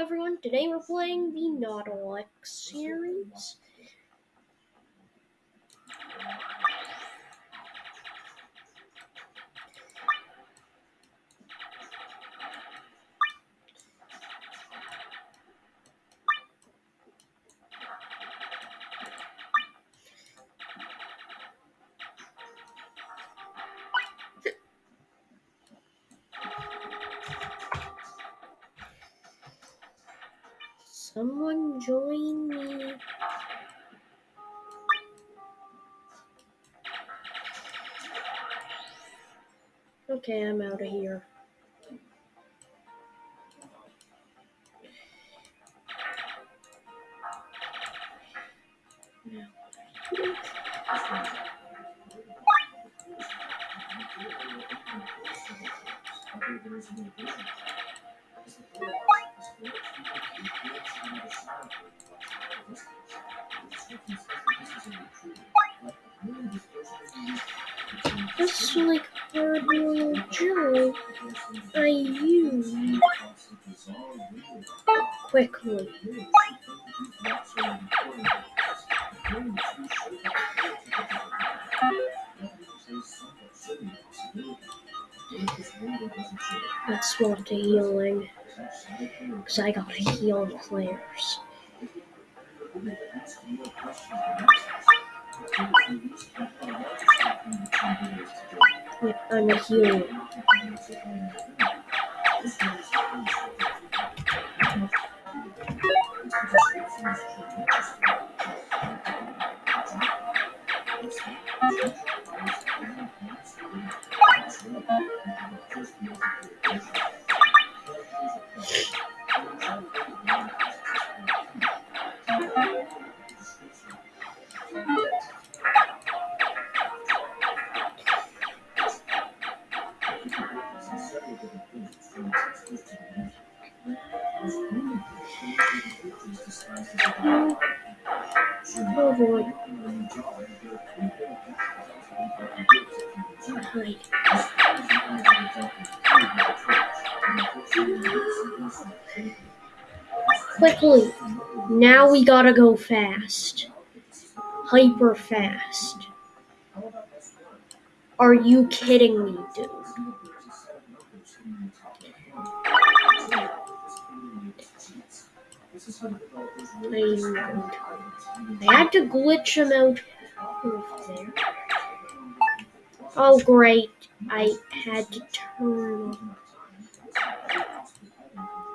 everyone, today we're playing the Nautilus series. Someone join me. Okay, I'm out of here. Just like Cardinal Joe, I use quickly. Let's swap to healing. Because I gotta heal players. I'm a healer. Quickly. Now we gotta go fast. Hyper fast. Are you kidding me, dude? I, had to glitch him out there. Oh, great. I had to turn.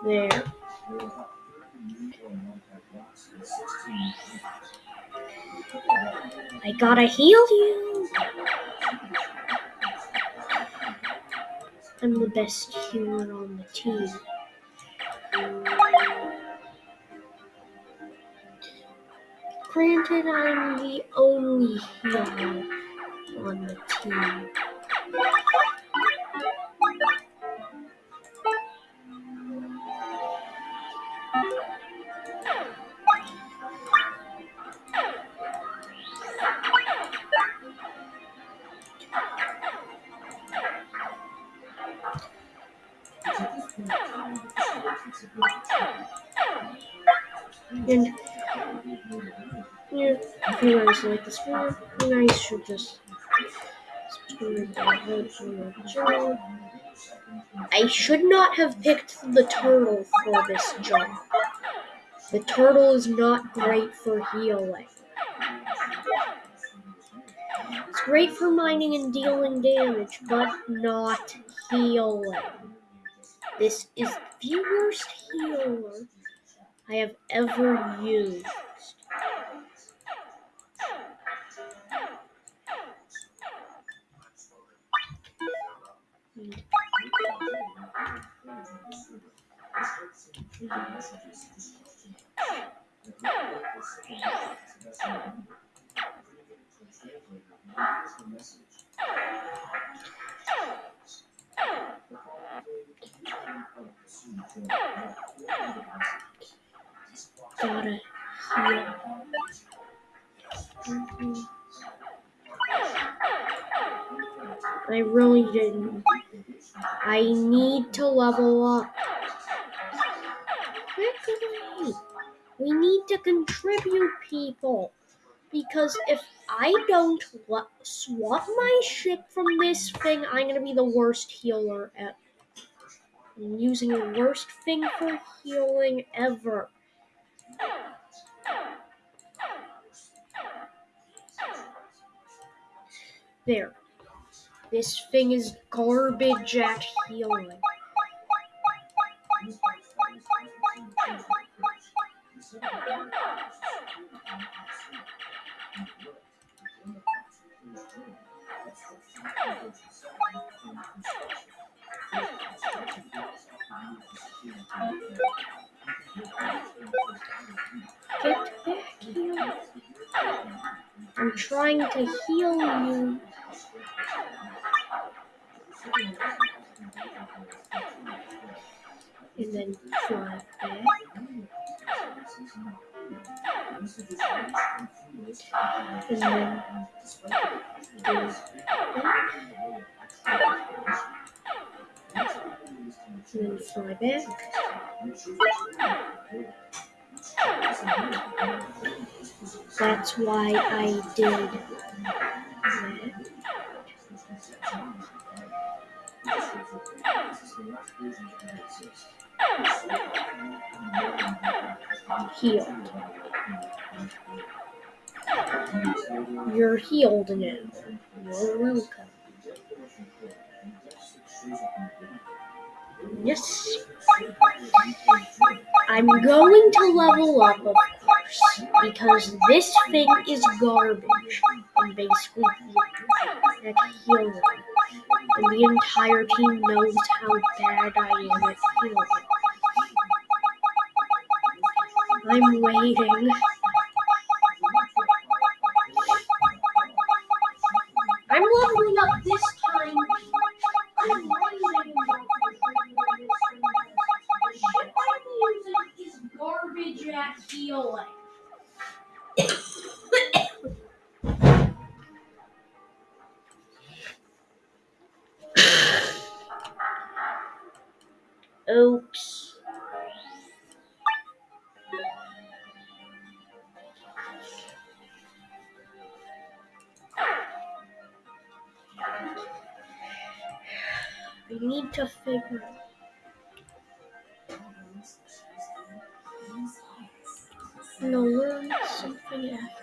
There. I gotta heal you. I'm the best healer on the team. Granted, I'm the only healer on the team. Guys like you should just subscribe. I should not have picked the turtle for this job. The turtle is not great for healing. It's great for mining and dealing damage, but not healing. This is the worst healer I have ever used. Gotta I really didn't. I need to level up. We need to contribute people. Because if I don't swap my ship from this thing, I'm gonna be the worst healer at I'm using the worst thing for healing ever. There. This thing is garbage at healing. Get back here. I'm trying to heal you. Then back. And then do and then fly back. That's why I did that. Healed. You're healed now. You're welcome. Yes. I'm going to level up, of course, because this thing is garbage. And basically, at healing. And the entire team knows how bad I am at healing. I'm waiting. Need to figure no learn something after.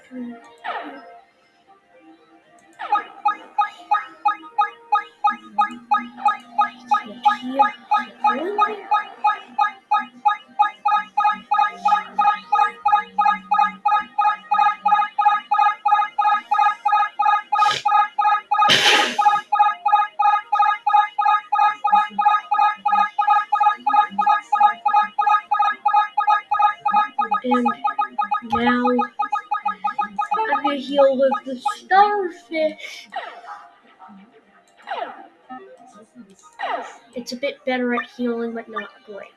It's a bit better at healing, but not great.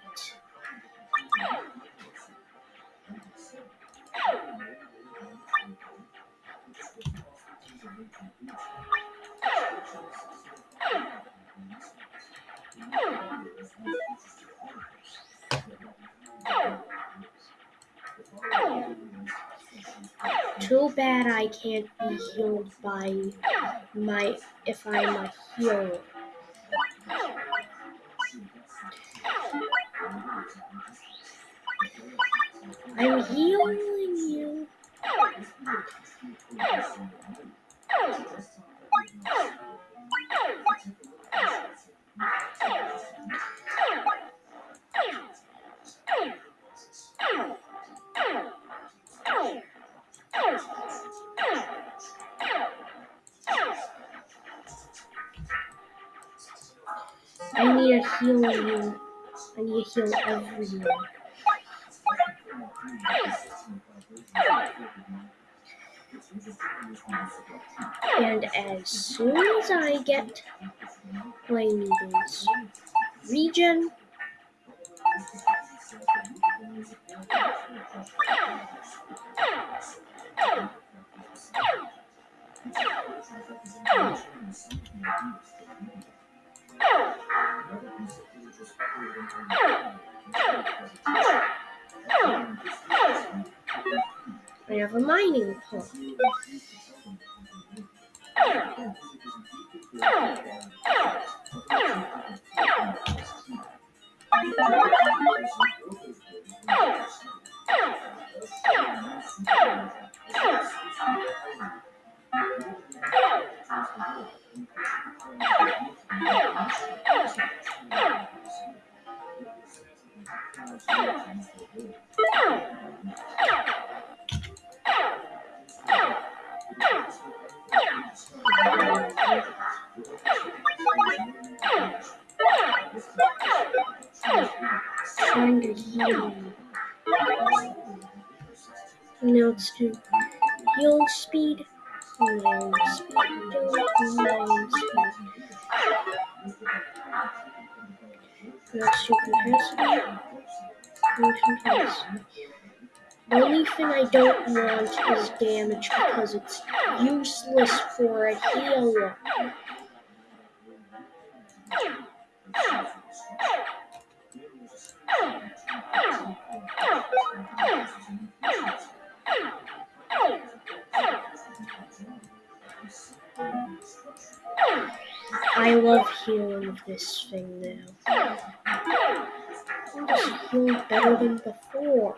Too bad I can't be healed by my if I'm a healer. I'm healing you. I need to healing you. I need to heal everyone. And as soon as I get play meetings, regen, pond. To heal. Now let's do heal speed, mine speed, mine speed. Do capacity. Motion capacity. The only thing I don't want is damage because it's useless for a healer. I love healing this thing now. I'm just heal better than before.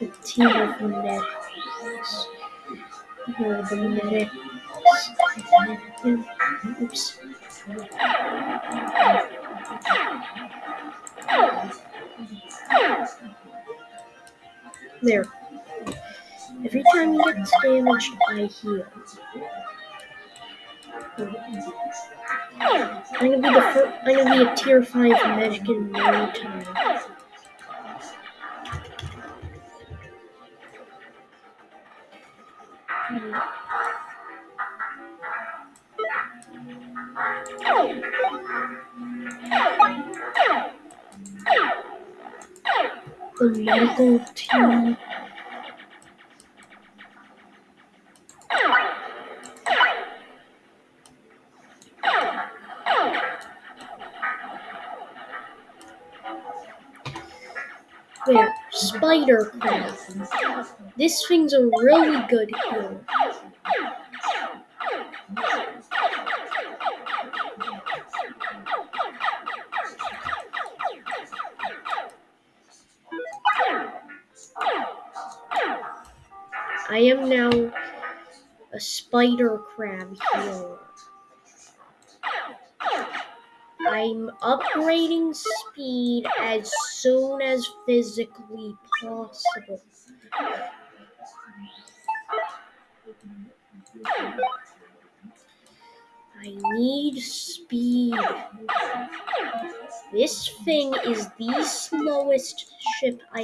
The team. Or the medics. Oops. There. Every time he gets damaged, I heal. I'm gonna be the first. I'm gonna be a tier five medic in no time. The medical team. There, spider crab. This thing's a really good healer. I am now a spider crab healer. I'm upgrading speed as soon as physically possible. I need speed. This thing is the slowest ship I